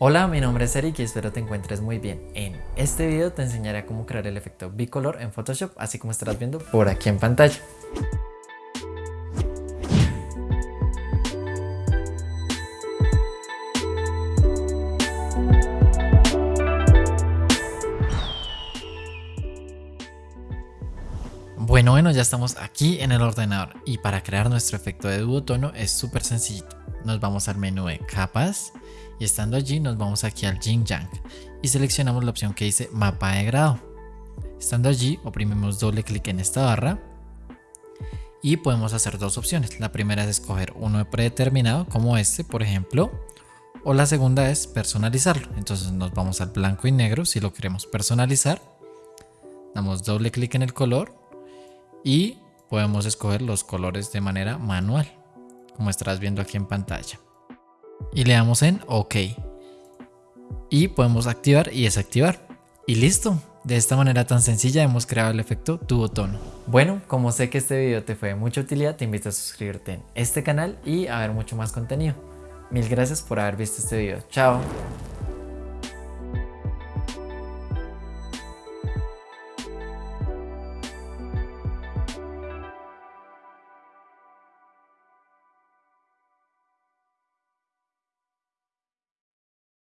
Hola, mi nombre es Eric y espero te encuentres muy bien. En este video te enseñaré cómo crear el efecto bicolor en Photoshop, así como estarás viendo por aquí en pantalla. Bueno, bueno, ya estamos aquí en el ordenador y para crear nuestro efecto de duotono es súper sencillito. Nos vamos al menú de capas y estando allí nos vamos aquí al Yin Yang y seleccionamos la opción que dice mapa de grado. Estando allí oprimimos doble clic en esta barra y podemos hacer dos opciones. La primera es escoger uno predeterminado como este por ejemplo o la segunda es personalizarlo. Entonces nos vamos al blanco y negro si lo queremos personalizar. Damos doble clic en el color y podemos escoger los colores de manera manual como estarás viendo aquí en pantalla y le damos en OK. Y podemos activar y desactivar. Y listo. De esta manera tan sencilla hemos creado el efecto duotono. Bueno, como sé que este video te fue de mucha utilidad, te invito a suscribirte en este canal y a ver mucho más contenido. Mil gracias por haber visto este video. Chao.